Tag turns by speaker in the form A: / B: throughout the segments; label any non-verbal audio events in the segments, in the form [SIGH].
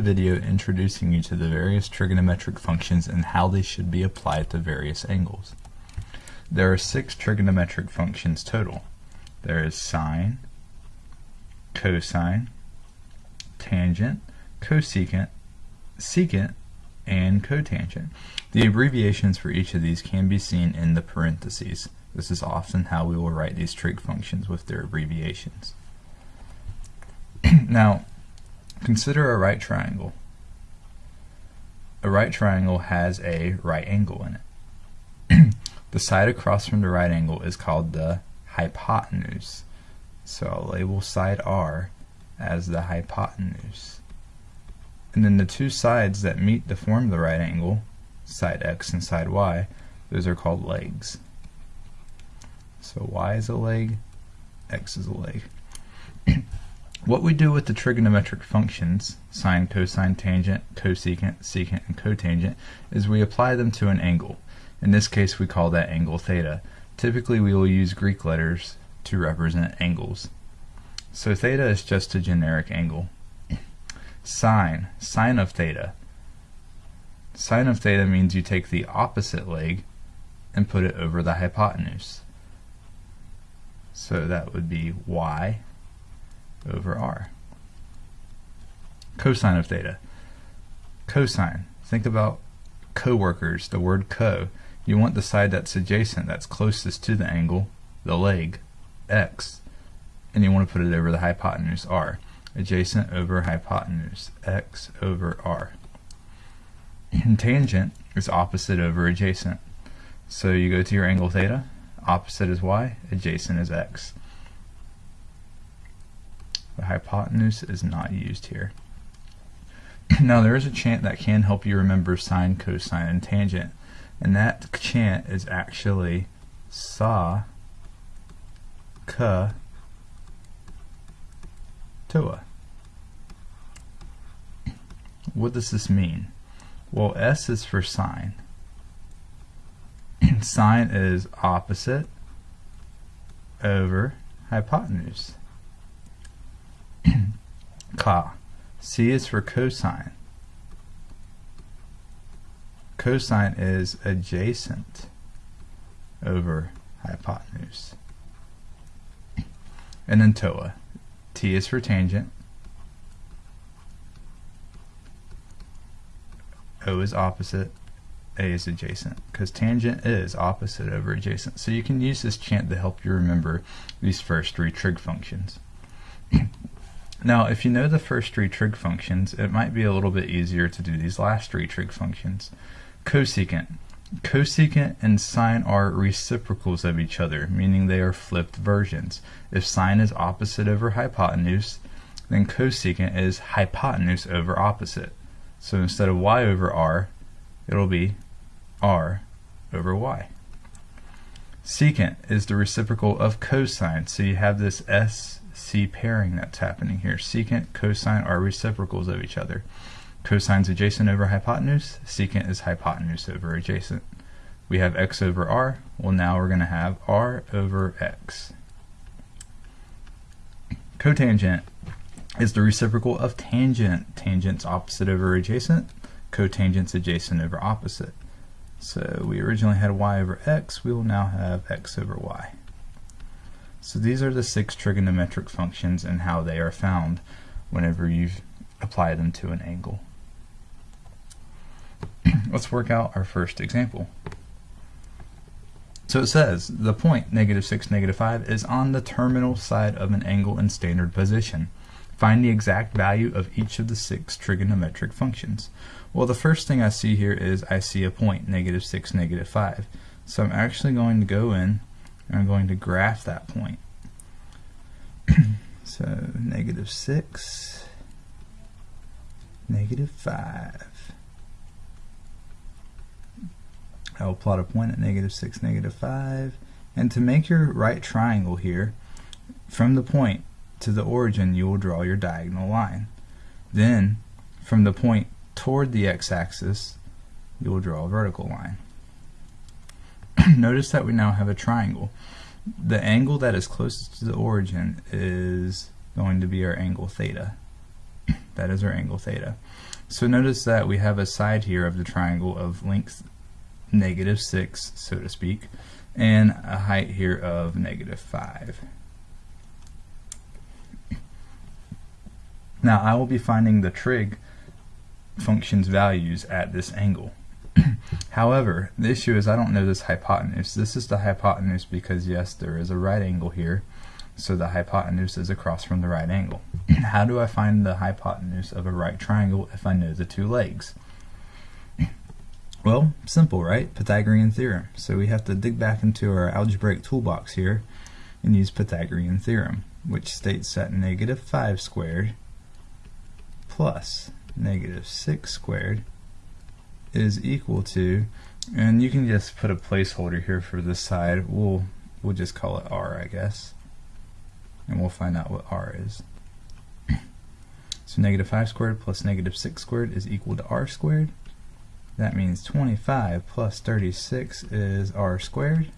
A: video introducing you to the various trigonometric functions and how they should be applied to various angles. There are six trigonometric functions total. There is sine, cosine, tangent, cosecant, secant, and cotangent. The abbreviations for each of these can be seen in the parentheses. This is often how we will write these trig functions with their abbreviations. [CLEARS THROAT] now, Consider a right triangle. A right triangle has a right angle in it. [CLEARS THROAT] the side across from the right angle is called the hypotenuse. So I'll label side R as the hypotenuse. And then the two sides that meet to form the right angle, side X and side Y, those are called legs. So Y is a leg, X is a leg. [CLEARS THROAT] What we do with the trigonometric functions, sine, cosine, tangent, cosecant, secant, and cotangent, is we apply them to an angle. In this case we call that angle theta. Typically we will use Greek letters to represent angles. So theta is just a generic angle. Sine, sine of theta. Sine of theta means you take the opposite leg and put it over the hypotenuse. So that would be y over r. Cosine of theta. Cosine. Think about co-workers, the word co. You want the side that's adjacent, that's closest to the angle, the leg, x, and you want to put it over the hypotenuse, r. Adjacent over hypotenuse, x over r. And tangent is opposite over adjacent. So you go to your angle theta, opposite is y, adjacent is x. The hypotenuse is not used here. [CLEARS THROAT] now there is a chant that can help you remember sine, cosine, and tangent. And that chant is actually sa, ka, toa. What does this mean? Well, S is for sine. [CLEARS THROAT] sine is opposite over hypotenuse. Ka. C is for cosine. Cosine is adjacent over hypotenuse. And then TOA. T is for tangent. O is opposite. A is adjacent because tangent is opposite over adjacent. So you can use this chant to help you remember these first three trig functions. Now, if you know the first three trig functions, it might be a little bit easier to do these last three trig functions. Cosecant. Cosecant and sine are reciprocals of each other, meaning they are flipped versions. If sine is opposite over hypotenuse, then cosecant is hypotenuse over opposite. So instead of y over r, it'll be r over y. Secant is the reciprocal of cosine, so you have this s C pairing that's happening here. Secant, cosine are reciprocals of each other. Cosine's adjacent over hypotenuse, secant is hypotenuse over adjacent. We have x over r, well now we're going to have r over x. Cotangent is the reciprocal of tangent. Tangent's opposite over adjacent, cotangent's adjacent over opposite. So we originally had y over x, we will now have x over y. So these are the six trigonometric functions and how they are found whenever you apply them to an angle. [CLEARS THROAT] Let's work out our first example. So it says the point negative 6, negative 5 is on the terminal side of an angle in standard position. Find the exact value of each of the six trigonometric functions. Well, the first thing I see here is I see a point, negative 6, negative 5. So I'm actually going to go in and I'm going to graph that point. So negative 6, negative 5. I will plot a point at negative 6, negative 5. And to make your right triangle here, from the point to the origin, you will draw your diagonal line. Then, from the point toward the x-axis, you will draw a vertical line. [CLEARS THROAT] notice that we now have a triangle. The angle that is closest to the origin is going to be our angle theta. [CLEARS THROAT] That is our angle theta. So notice that we have a side here of the triangle of length negative 6, so to speak, and a height here of negative 5. Now I will be finding the trig function's values at this angle. [CLEARS THROAT] However, the issue is I don't know this hypotenuse. This is the hypotenuse because yes, there is a right angle here, so the hypotenuse is across from the right angle. [CLEARS THROAT] How do I find the hypotenuse of a right triangle if I know the two legs? [CLEARS THROAT] Well, simple, right? Pythagorean theorem. So we have to dig back into our algebraic toolbox here and use Pythagorean theorem, which states that negative 5 squared plus negative 6 squared is equal to, and you can just put a placeholder here for this side. We'll, we'll just call it r, I guess. And we'll find out what r is. [CLEARS THROAT] so negative 5 squared plus negative 6 squared is equal to r squared. That means 25 plus 36 is r squared.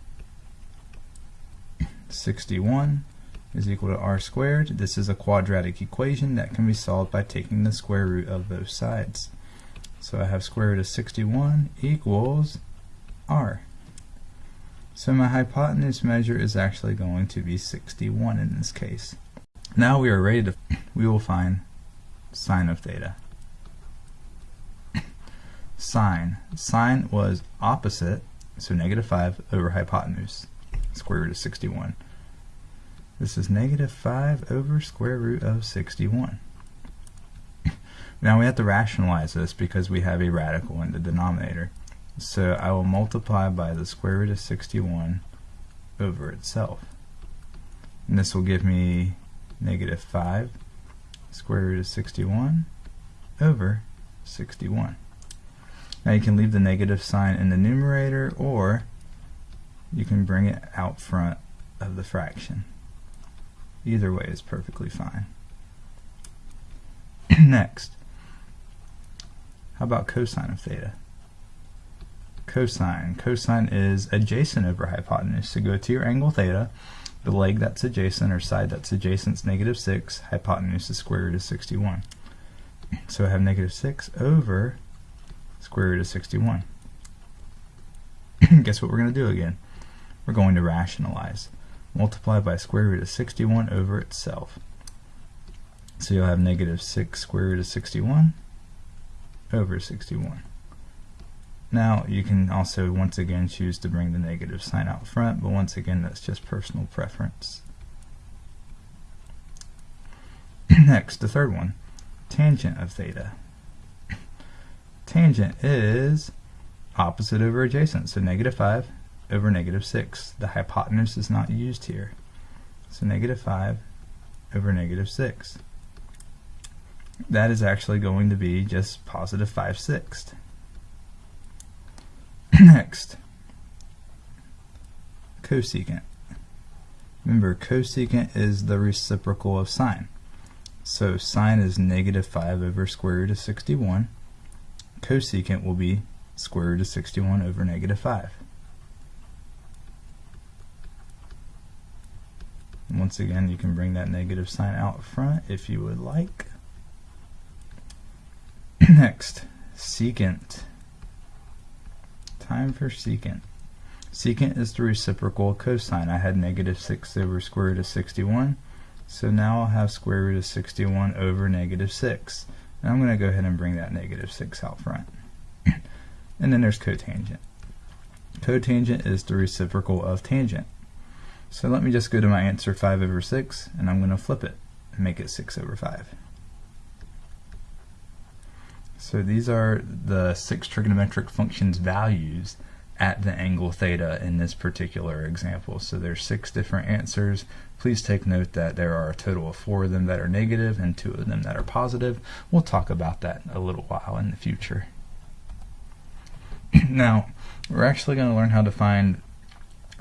A: [CLEARS THROAT] 61 is equal to r squared. This is a quadratic equation that can be solved by taking the square root of both sides. So I have square root of 61 equals r. So my hypotenuse measure is actually going to be 61 in this case. Now we are ready to, we will find sine of theta sine. Sine was opposite, so negative 5 over hypotenuse, square root of 61. This is negative 5 over square root of 61. Now we have to rationalize this because we have a radical in the denominator. So I will multiply by the square root of 61 over itself. And this will give me negative 5 square root of 61 over 61. Now you can leave the negative sign in the numerator or you can bring it out front of the fraction. Either way is perfectly fine. [CLEARS THROAT] Next, how about cosine of theta? Cosine. Cosine is adjacent over hypotenuse. So go to your angle theta, the leg that's adjacent or side that's adjacent is negative 6, hypotenuse is square root of 61. So I have negative 6 over square root of 61. [CLEARS THROAT] Guess what we're going to do again? We're going to rationalize. Multiply by square root of 61 over itself. So you'll have negative 6 square root of 61 over 61. Now you can also once again choose to bring the negative sign out front, but once again that's just personal preference. [CLEARS THROAT] Next, the third one, tangent of theta [CLEARS THROAT] tangent is opposite over adjacent, so negative 5 over negative 6. The hypotenuse is not used here. So negative 5 over negative 6. That is actually going to be just positive 5 sixths. [CLEARS THROAT] Next, cosecant. Remember, cosecant is the reciprocal of sine. So sine is negative 5 over square root of 61 cosecant will be square root of 61 over negative 5. Once again, you can bring that negative sign out front if you would like. [CLEARS THROAT] Next, secant. Time for secant. Secant is the reciprocal of cosine. I had negative 6 over square root of 61. So now I'll have square root of 61 over negative 6. And I'm going to go ahead and bring that negative 6 out front. [CLEARS THROAT] and then there's cotangent. Cotangent is the reciprocal of tangent. So let me just go to my answer 5 over 6, and I'm going to flip it and make it 6 over 5. So these are the six trigonometric functions values at the angle theta in this particular example. So there's six different answers. Please take note that there are a total of four of them that are negative and two of them that are positive. We'll talk about that a little while in the future. [CLEARS THROAT] now, we're actually going to learn how to find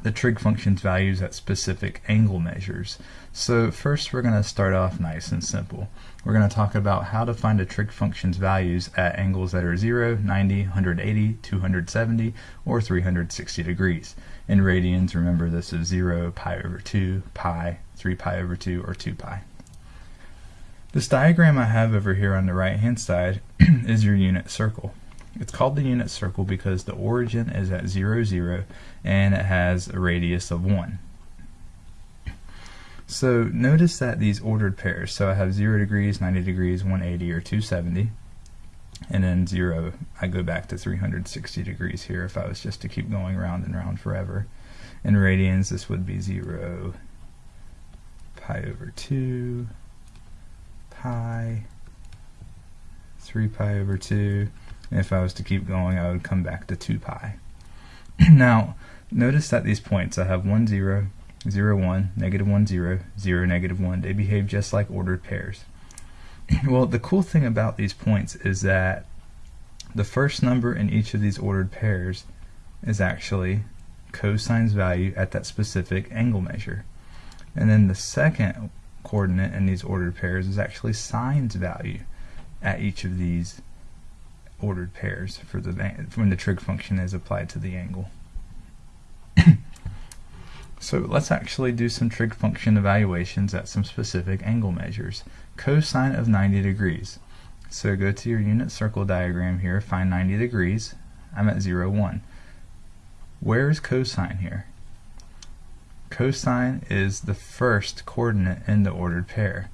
A: the trig function's values at specific angle measures. So first we're going to start off nice and simple. We're going to talk about how to find a trig function's values at angles that are 0, 90, 180, 270, or 360 degrees. In radians, remember this is 0, pi over 2, pi, 3 pi over 2, or 2 pi. This diagram I have over here on the right hand side [CLEARS THROAT] is your unit circle. It's called the unit circle because the origin is at 0, 0 and it has a radius of 1. So notice that these ordered pairs, so I have 0 degrees, 90 degrees, 180 or 270 and then 0 I go back to 360 degrees here if I was just to keep going round and round forever. In radians this would be 0 pi over 2 pi 3 pi over 2 and if I was to keep going I would come back to 2 pi. [CLEARS THROAT] now notice that these points I have 1 0, 0 1, negative 1 0, 0 negative 1 they behave just like ordered pairs. [LAUGHS] well the cool thing about these points is that the first number in each of these ordered pairs is actually cosine's value at that specific angle measure. And then the second coordinate in these ordered pairs is actually sine's value at each of these ordered pairs for the when the trig function is applied to the angle. [COUGHS] so let's actually do some trig function evaluations at some specific angle measures. Cosine of 90 degrees. So go to your unit circle diagram here, find 90 degrees. I'm at 0, 1. Where is cosine here? Cosine is the first coordinate in the ordered pair.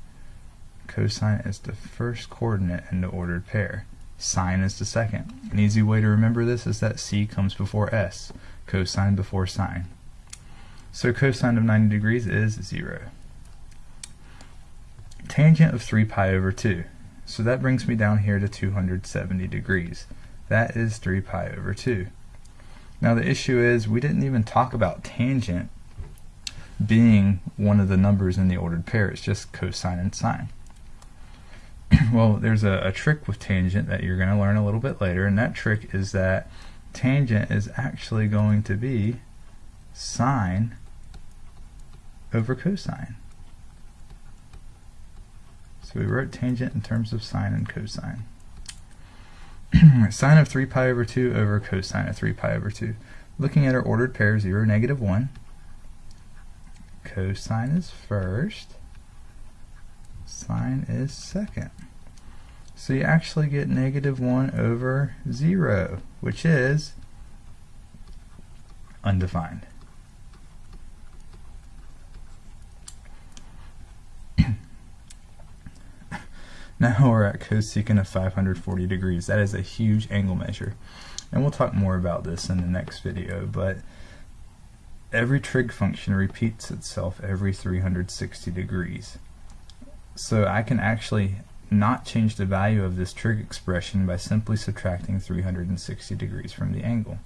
A: Cosine is the first coordinate in the ordered pair. Sine is the second. An easy way to remember this is that C comes before S, cosine before sine. So cosine of 90 degrees is 0. Tangent of 3 pi over 2. So that brings me down here to 270 degrees. That is 3 pi over 2. Now the issue is we didn't even talk about tangent being one of the numbers in the ordered pair. It's just cosine and sine. [CLEARS THROAT] well, there's a, a, trick with tangent that you're going to learn a little bit later, and that trick is that tangent is actually going to be sine over cosine. So we wrote tangent in terms of sine and cosine. [CLEARS THROAT] sine of 3 pi over 2 over cosine of 3 pi over 2. Looking at our ordered pair, 0, negative 1. Cosine is first. Sine is second. So you actually get negative 1 over 0, which is undefined. Now we're at cosecant of 540 degrees. That is a huge angle measure. And we'll talk more about this in the next video, but every trig function repeats itself every 360 degrees. So I can actually not change the value of this trig expression by simply subtracting 360 degrees from the angle.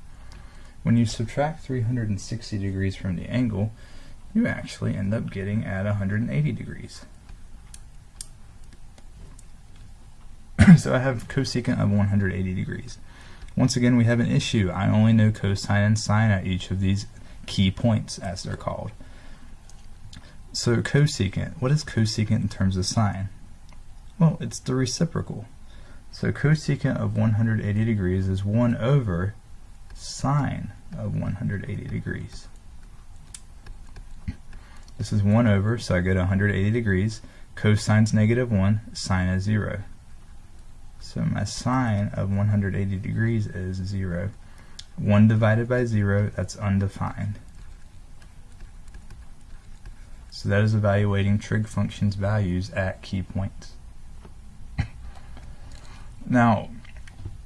A: When you subtract 360 degrees from the angle, you actually end up getting at 180 degrees. [LAUGHS] so I have cosecant of 180 degrees. Once again, we have an issue. I only know cosine and sine at each of these key points, as they're called. So cosecant, what is cosecant in terms of sine? Well, it's the reciprocal. So cosecant of 180 degrees is 1 over sine of 180 degrees. This is 1 over, so I go to 180 degrees. Cosine's negative 1, sine is 0. So my sine of 180 degrees is 0. 1 divided by 0, that's undefined. So that is evaluating trig functions values at key points. [COUGHS] now,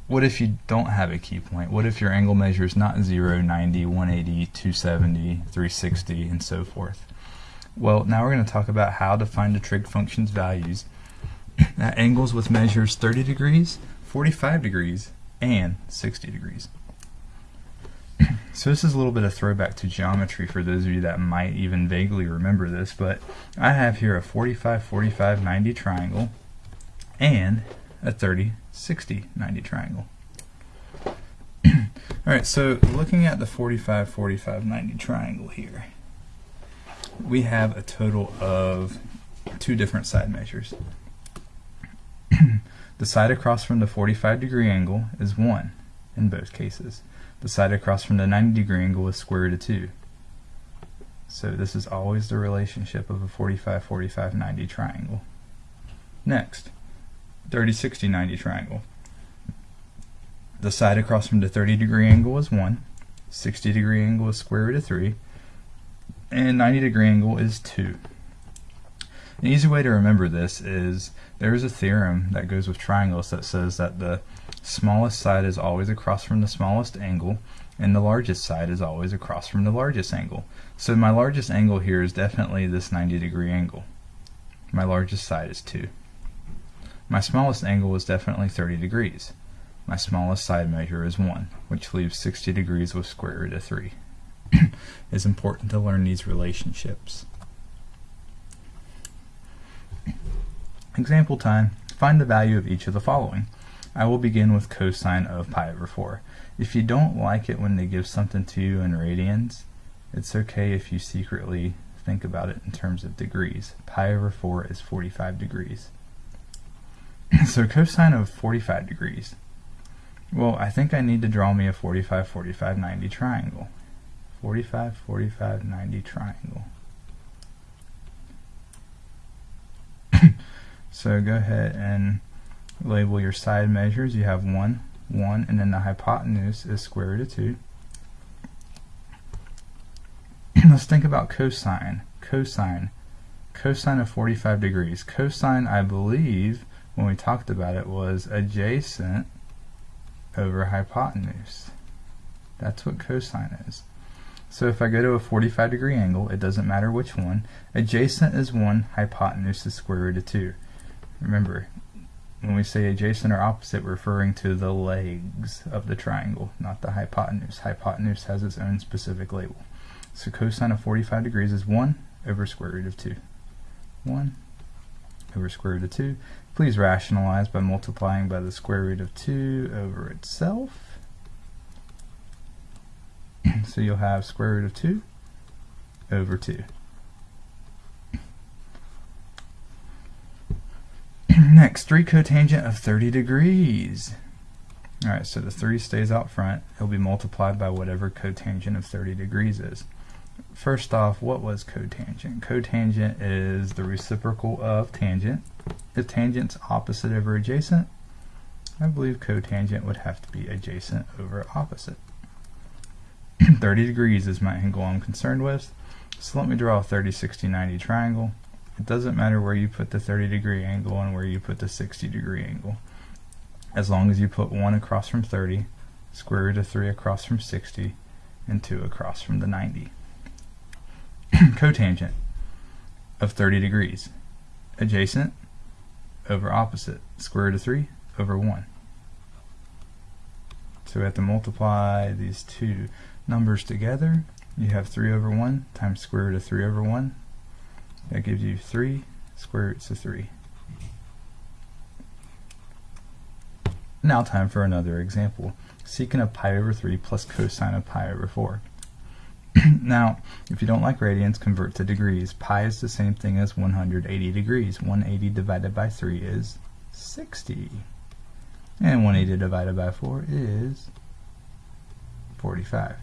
A: what if you don't have a key point? What if your angle measure is not 0, 90, 180, 270, 360, and so forth? Well, now we're going to talk about how to find the trig functions values at angles with measures 30 degrees, 45 degrees, and 60 degrees. [CLEARS THROAT] So this is a little bit of throwback to geometry for those of you that might even vaguely remember this, but I have here a 45, 45, 90 triangle and a 30, 60, 90 triangle. [CLEARS THROAT] Alright, so looking at the 45, 45, 90 triangle here, we have a total of two different side measures. The side across from the 45 degree angle is 1 in both cases. The side across from the 90 degree angle is square root of 2. So this is always the relationship of a 45, 45, 90 triangle. Next, 30, 60, 90 triangle. The side across from the 30 degree angle is 1, 60 degree angle is square root of 3, and 90 degree angle is 2. An easy way to remember this is there's a theorem that goes with triangles that says that the smallest side is always across from the smallest angle and the largest side is always across from the largest angle. So my largest angle here is definitely this 90 degree angle. My largest side is 2. My smallest angle is definitely 30 degrees. My smallest side measure is 1, which leaves 60 degrees with square root of 3. [CLEARS THROAT] it's important to learn these relationships. Example time. Find the value of each of the following. I will begin with cosine of pi over 4. If you don't like it when they give something to you in radians, it's okay if you secretly think about it in terms of degrees. Pi over 4 is 45 degrees. [COUGHS] so cosine of 45 degrees. Well, I think I need to draw me a 45, 45, 90 triangle. 45, 45, 90 triangle. So go ahead and label your side measures. You have 1, 1, and then the hypotenuse is square root of 2. [CLEARS THROAT] Let's think about cosine. Cosine. Cosine of 45 degrees. Cosine, I believe, when we talked about it, was adjacent over hypotenuse. That's what cosine is. So if I go to a 45 degree angle, it doesn't matter which one. Adjacent is 1, hypotenuse is square root of 2. Remember, when we say adjacent or opposite, we're referring to the legs of the triangle, not the hypotenuse. Hypotenuse has its own specific label. So cosine of 45 degrees is 1 over square root of 2. 1 over square root of 2. Please rationalize by multiplying by the square root of 2 over itself. [CLEARS THROAT] so you'll have square root of 2 over 2. Next, 3 cotangent of 30 degrees. Alright, so the 3 stays out front. It'll be multiplied by whatever cotangent of 30 degrees is. First off, what was cotangent? Cotangent is the reciprocal of tangent. If tangent's opposite over adjacent, I believe cotangent would have to be adjacent over opposite. [CLEARS THROAT] 30 degrees is my angle I'm concerned with. So let me draw a 30, 60, 90 triangle. It doesn't matter where you put the 30 degree angle and where you put the 60 degree angle. As long as you put 1 across from 30, square root of 3 across from 60, and 2 across from the 90. [CLEARS THROAT] Cotangent of 30 degrees. Adjacent over opposite. Square root of 3 over 1. So we have to multiply these two numbers together. You have 3 over 1 times square root of 3 over 1 that gives you 3 square roots of 3. Now time for another example. Secant of pi over 3 plus cosine of pi over 4. [CLEARS THROAT] now, if you don't like radians, convert to degrees. Pi is the same thing as 180 degrees. 180 divided by 3 is 60. And 180 divided by 4 is 45.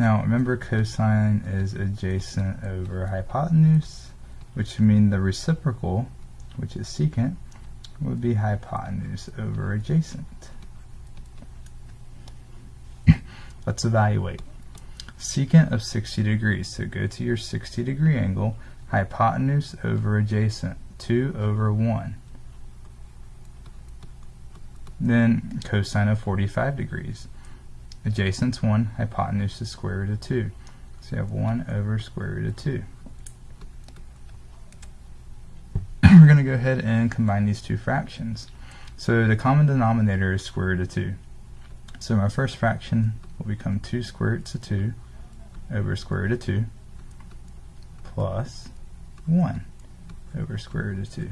A: Now remember cosine is adjacent over hypotenuse, which would mean the reciprocal, which is secant, would be hypotenuse over adjacent. [COUGHS] Let's evaluate. Secant of 60 degrees, so go to your 60 degree angle, hypotenuse over adjacent, 2 over 1. Then cosine of 45 degrees. Adjacent's 1, hypotenuse is square root of 2. So you have 1 over square root of 2. [CLEARS THROAT] We're going to go ahead and combine these two fractions. So the common denominator is square root of 2. So my first fraction will become 2 square roots of 2 over square root of 2 plus 1 over square root of 2.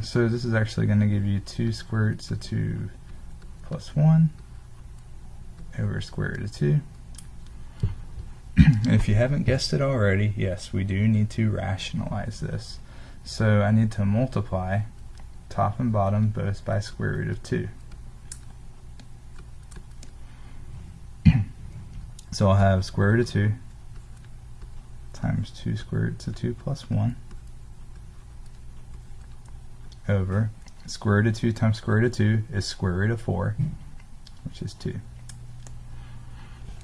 A: [CLEARS THROAT] so this is actually going to give you 2 square roots of 2 plus 1 over square root of 2. [CLEARS THROAT] if you haven't guessed it already, yes, we do need to rationalize this. So I need to multiply top and bottom both by square root of 2. [CLEARS THROAT] so I'll have square root of 2 times 2 square root of 2 plus 1 over square root of 2 times square root of 2 is square root of 4, which is 2.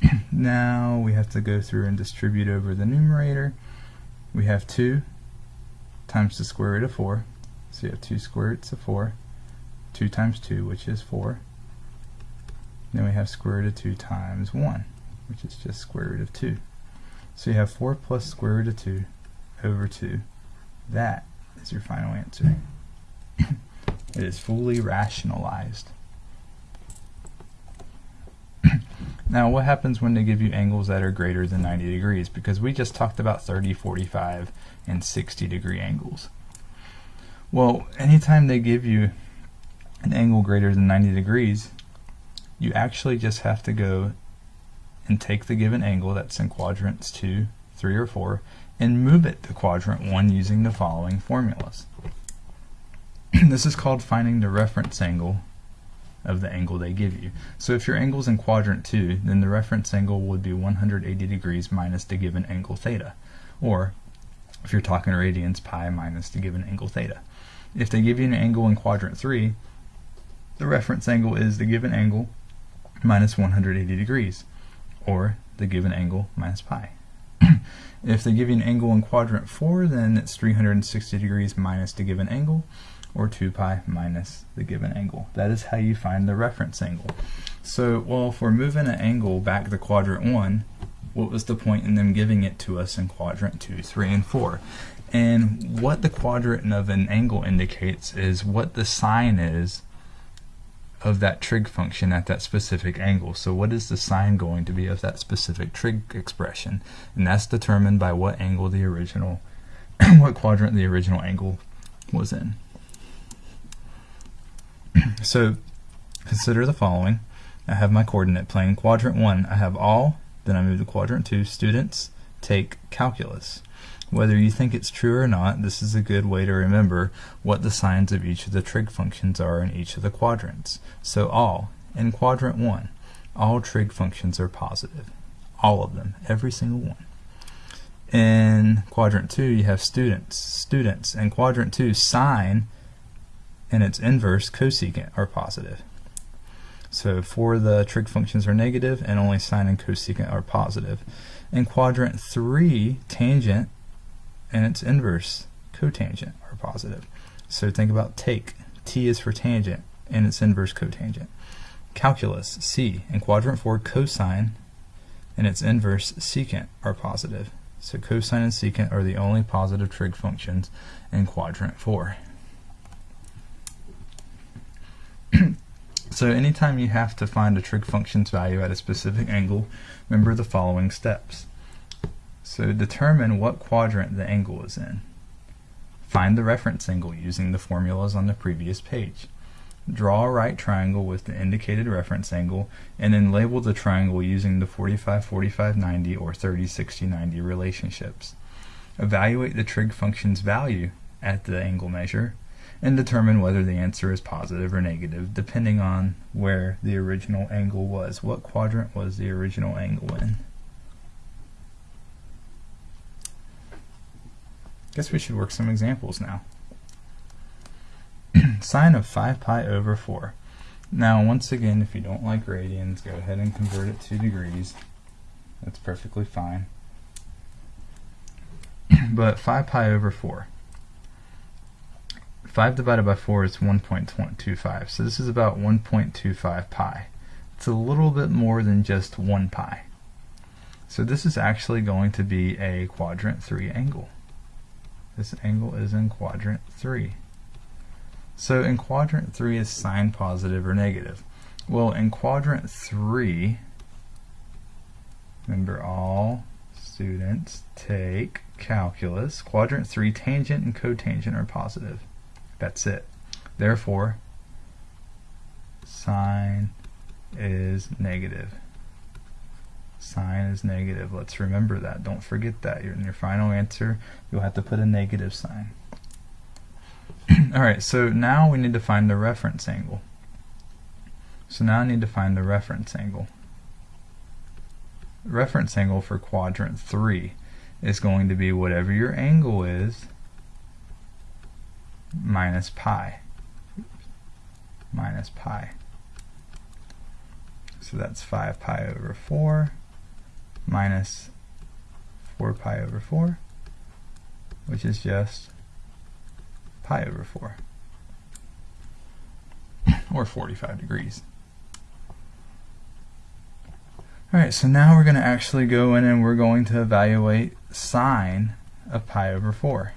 A: [CLEARS THROAT] now we have to go through and distribute over the numerator. We have 2 times the square root of 4. So you have 2 square roots of 4. 2 times 2, which is 4. Then we have square root of 2 times 1, which is just square root of 2. So you have 4 plus square root of 2 over 2. That is your final answer. It is fully rationalized. [CLEARS THROAT] now what happens when they give you angles that are greater than 90 degrees? Because we just talked about 30, 45, and 60 degree angles. Well, anytime they give you an angle greater than 90 degrees, you actually just have to go and take the given angle that's in quadrants 2, 3, or 4 and move it to quadrant 1 using the following formulas. [CLEARS THROAT] this is called finding the reference angle of the angle they give you. So if your angle is in quadrant 2, then the reference angle would be 180 degrees minus the given angle theta. Or, if you're talking radians, pi minus the given angle theta. If they give you an angle in quadrant 3, the reference angle is the given angle minus 180 degrees, or the given angle minus pi. [CLEARS THROAT] if they give you an angle in quadrant 4, then it's 360 degrees minus the given angle, or 2 pi minus the given angle. That is how you find the reference angle. So, well, if we're moving an angle back to quadrant 1, what was the point in them giving it to us in quadrant 2, 3, and 4? And what the quadrant of an angle indicates is what the sign is of that trig function at that specific angle. So what is the sign going to be of that specific trig expression? And that's determined by what angle the original, [CLEARS THROAT] what quadrant the original angle was in. [CLEARS THROAT] so consider the following. I have my coordinate plane. Quadrant 1, I have all. Then I move to quadrant 2. Students take calculus. Whether you think it's true or not, this is a good way to remember what the signs of each of the trig functions are in each of the quadrants. So all, in quadrant 1, all trig functions are positive. All of them, every single one. In quadrant 2, you have students. Students. In quadrant 2, sine and its inverse cosecant are positive. So four the trig functions are negative and only sine and cosecant are positive. In quadrant 3, tangent and its inverse, cotangent, are positive. So think about take. T is for tangent and its inverse cotangent. Calculus, C, in quadrant 4, cosine and its inverse secant are positive. So cosine and secant are the only positive trig functions in quadrant 4. [CLEARS THROAT] so anytime you have to find a trig function's value at a specific angle, remember the following steps. So determine what quadrant the angle is in. Find the reference angle using the formulas on the previous page. Draw a right triangle with the indicated reference angle and then label the triangle using the 45 45 90 or 30 60 90 relationships. Evaluate the trig function's value at the angle measure and determine whether the answer is positive or negative depending on where the original angle was. What quadrant was the original angle in? Guess we should work some examples now. [CLEARS THROAT] Sine of 5 pi over 4. Now, once again, if you don't like radians, go ahead and convert it to degrees. That's perfectly fine. [CLEARS THROAT] but 5 pi over 4. 5 divided by 4 is 1.25. So this is about 1.25 pi. It's a little bit more than just 1 pi. So this is actually going to be a quadrant 3 angle. This angle is in quadrant 3. So in quadrant 3 is sine positive or negative. Well, in quadrant 3, remember all students take calculus. Quadrant 3, tangent and cotangent are positive. That's it. Therefore, sine is negative sine is negative. Let's remember that. Don't forget that. In your final answer, you'll have to put a negative sign. [CLEARS THROAT] Alright, so now we need to find the reference angle. So now I need to find the reference angle. Reference angle for quadrant 3 is going to be whatever your angle is minus pi. Minus pi. So that's 5 pi over 4 minus 4 pi over 4, which is just pi over 4, [COUGHS] or 45 degrees. Alright, so now we're going to actually go in and we're going to evaluate sine of pi over 4.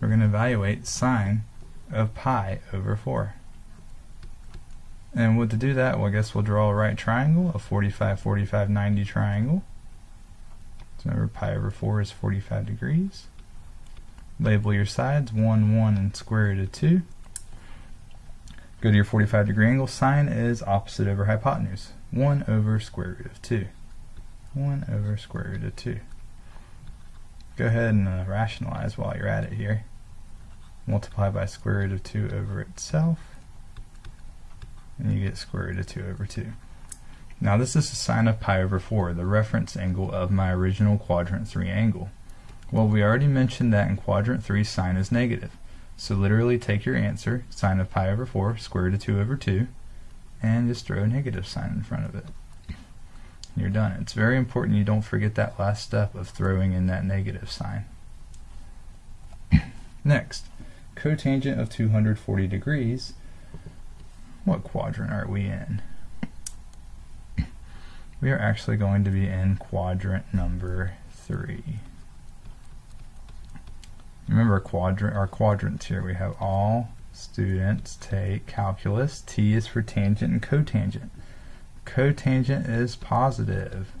A: We're going to evaluate sine of pi over 4. And what to do that, well I guess we'll draw a right triangle, a 45, 45, 90 triangle. So remember pi over 4 is 45 degrees. Label your sides, 1, 1, and square root of 2. Go to your 45 degree angle. Sine is opposite over hypotenuse. 1 over square root of 2. 1 over square root of 2. Go ahead and uh, rationalize while you're at it here. Multiply by square root of 2 over itself and you get square root of 2 over 2. Now this is the sine of pi over 4, the reference angle of my original quadrant 3 angle. Well, we already mentioned that in quadrant 3 sine is negative. So literally take your answer, sine of pi over 4, square root of 2 over 2, and just throw a negative sign in front of it. You're done. It's very important you don't forget that last step of throwing in that negative sign. [CLEARS THROAT] Next, cotangent of 240 degrees what quadrant are we in? [CLEARS THROAT] We are actually going to be in quadrant number three. Remember quadrant our quadrants here. We have all students take calculus. T is for tangent and cotangent. Cotangent is positive.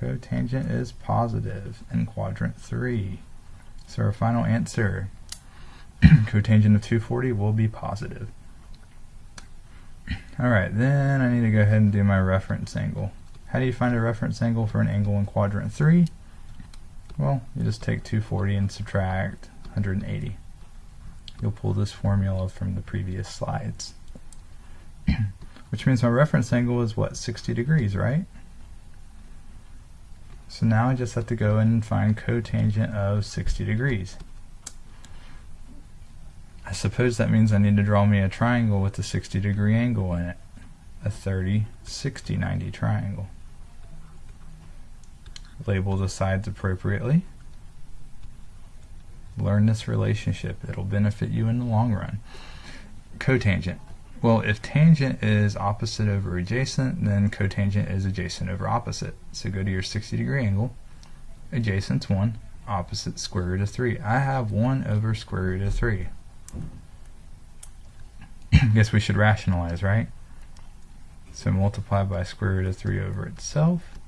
A: Cotangent is positive in quadrant 3. So our final answer, [CLEARS THROAT] cotangent of 240 will be positive. Alright, then I need to go ahead and do my reference angle. How do you find a reference angle for an angle in quadrant 3? Well, you just take 240 and subtract 180. You'll pull this formula from the previous slides. Which means my reference angle is what, 60 degrees, right? So now I just have to go and find cotangent of 60 degrees. I suppose that means I need to draw me a triangle with a 60 degree angle in it. A 30, 60, 90 triangle. Label the sides appropriately. Learn this relationship. It'll benefit you in the long run. Cotangent. Well, if tangent is opposite over adjacent, then cotangent is adjacent over opposite. So go to your 60 degree angle. Adjacent's 1, opposite square root of 3. I have 1 over square root of 3. I [CLEARS THROAT] guess we should rationalize, right? So multiply by square root of 3 over itself.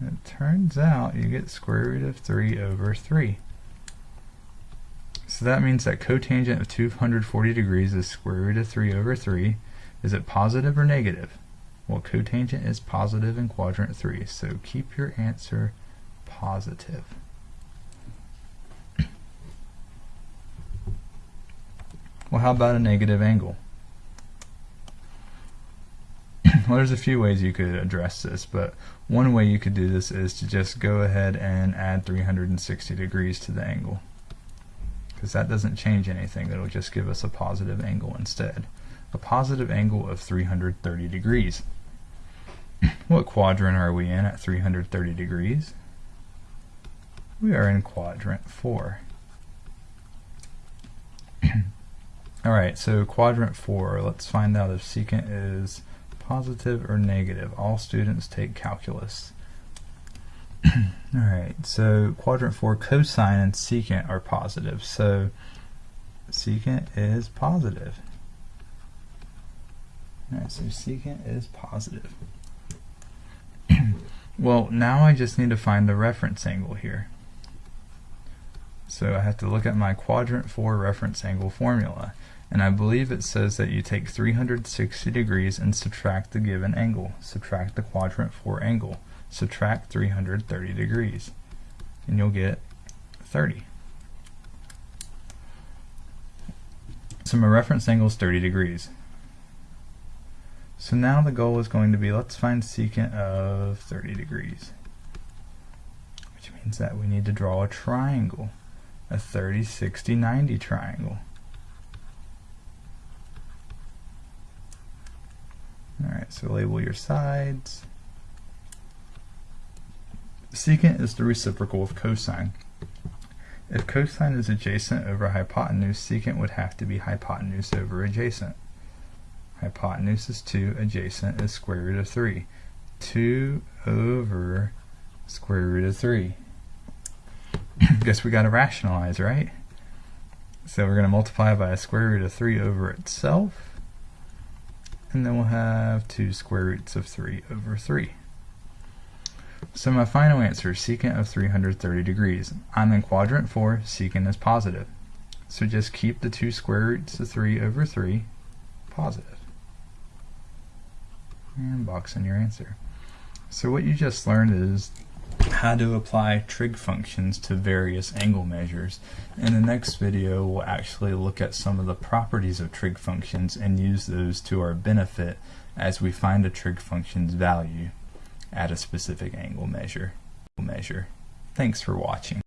A: It turns out you get square root of 3 over 3. So that means that cotangent of 240 degrees is square root of 3 over 3. Is it positive or negative? Well, cotangent is positive in quadrant 3, so keep your answer positive. Well, how about a negative angle? [CLEARS THROAT] well, there's a few ways you could address this, but one way you could do this is to just go ahead and add 360 degrees to the angle. Because that doesn't change anything, it'll just give us a positive angle instead. A positive angle of 330 degrees. [CLEARS THROAT] what quadrant are we in at 330 degrees? We are in quadrant 4. [CLEARS THROAT] Alright, so quadrant 4, let's find out if secant is positive or negative. All students take calculus. [CLEARS THROAT] Alright, so quadrant 4, cosine and secant are positive. So secant is positive. Alright, so secant is positive. [CLEARS THROAT] well, now I just need to find the reference angle here. So I have to look at my quadrant 4 reference angle formula and I believe it says that you take 360 degrees and subtract the given angle. Subtract the quadrant 4 angle. Subtract 330 degrees. And you'll get 30. So my reference angle is 30 degrees. So now the goal is going to be, let's find secant of 30 degrees. Which means that we need to draw a triangle. a 30, 60, 90 triangle. Alright, so label your sides. Secant is the reciprocal of cosine. If cosine is adjacent over hypotenuse, secant would have to be hypotenuse over adjacent. Hypotenuse is 2, adjacent is square root of 3. 2 over square root of 3. [CLEARS THROAT] Guess we got to rationalize, right? So we're going to multiply by a square root of 3 over itself. And then we'll have 2 square roots of 3 over 3. So my final answer is secant of 330 degrees. I'm in quadrant 4, secant is positive. So just keep the 2 square roots of 3 over 3 positive. And box in your answer. So what you just learned is how to apply trig functions to various angle measures. In the next video, we'll actually look at some of the properties of trig functions and use those to our benefit as we find a trig function's value at a specific angle measure. measure. Thanks for watching.